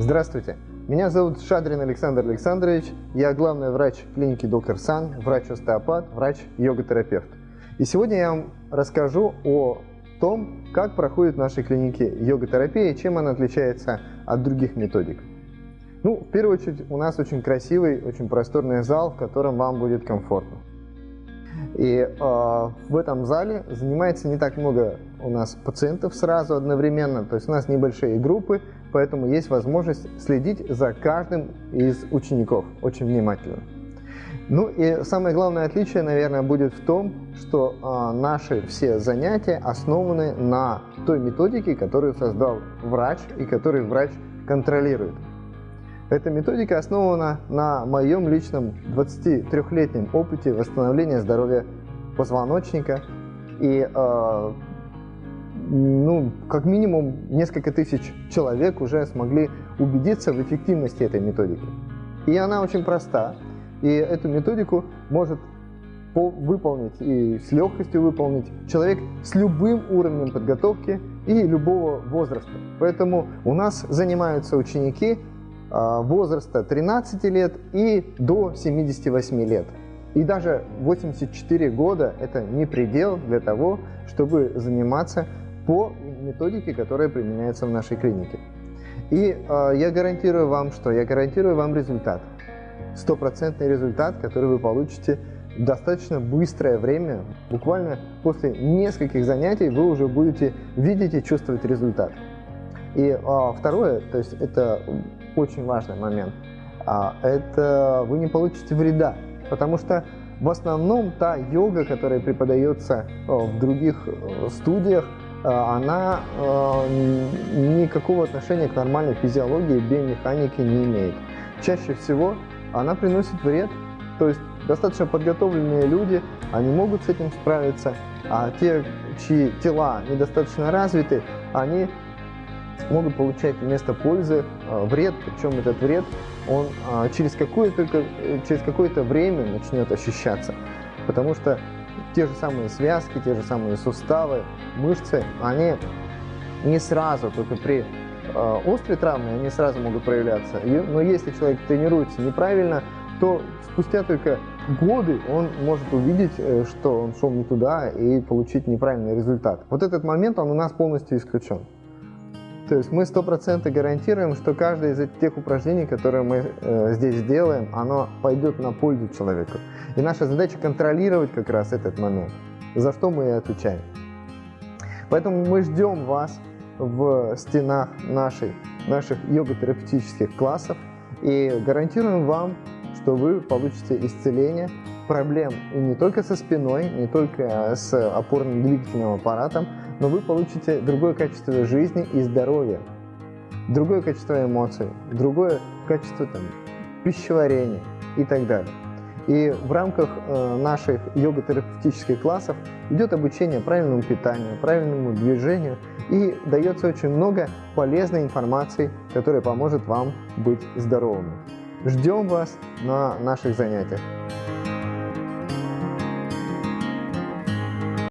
Здравствуйте, меня зовут Шадрин Александр Александрович, я главный врач клиники Доктор Сан, врач-остеопат, врач-йога-терапевт. И сегодня я вам расскажу о том, как проходит в нашей клинике йога-терапия и чем она отличается от других методик. Ну, в первую очередь, у нас очень красивый, очень просторный зал, в котором вам будет комфортно. И э, в этом зале занимается не так много у нас пациентов сразу одновременно, то есть у нас небольшие группы, поэтому есть возможность следить за каждым из учеников очень внимательно. Ну и самое главное отличие, наверное, будет в том, что э, наши все занятия основаны на той методике, которую создал врач и которую врач контролирует. Эта методика основана на моем личном 23-летнем опыте восстановления здоровья позвоночника и э, ну, как минимум несколько тысяч человек уже смогли убедиться в эффективности этой методики. И она очень проста, и эту методику может выполнить и с легкостью выполнить человек с любым уровнем подготовки и любого возраста. Поэтому у нас занимаются ученики возраста 13 лет и до 78 лет. И даже 84 года – это не предел для того, чтобы заниматься по методике, которая применяется в нашей клинике. И э, я гарантирую вам, что я гарантирую вам результат. Стопроцентный результат, который вы получите в достаточно быстрое время. Буквально после нескольких занятий вы уже будете видеть и чувствовать результат. И э, второе, то есть это очень важный момент, а, это вы не получите вреда, потому что в основном та йога, которая преподается в других э, студиях, Э, она э, никакого отношения к нормальной физиологии, биомеханике не имеет. Чаще всего она приносит вред, то есть достаточно подготовленные люди, они могут с этим справиться, а те, чьи тела недостаточно развиты, они могут получать вместо пользы э, вред, причем этот вред он через какое-то через какое-то время начнет ощущаться, потому что те же самые связки, те же самые суставы, мышцы, они не сразу, только при э, острой травме они сразу могут проявляться. Но если человек тренируется неправильно, то спустя только годы он может увидеть, э, что он шел не туда и получить неправильный результат. Вот этот момент, он у нас полностью исключен. То есть мы 100% гарантируем, что каждое из тех упражнений, которые мы э, здесь делаем, оно пойдет на пользу человеку. И наша задача контролировать как раз этот момент, за что мы и отвечаем. Поэтому мы ждем вас в стенах нашей, наших йога-терапевтических классов и гарантируем вам, что вы получите исцеление проблем и не только со спиной, не только с опорно-двигательным аппаратом, но вы получите другое качество жизни и здоровья, другое качество эмоций, другое качество там, пищеварения и так далее. И в рамках э, наших йога-терапевтических классов идет обучение правильному питанию, правильному движению и дается очень много полезной информации, которая поможет вам быть здоровыми. Ждем вас на наших занятиях.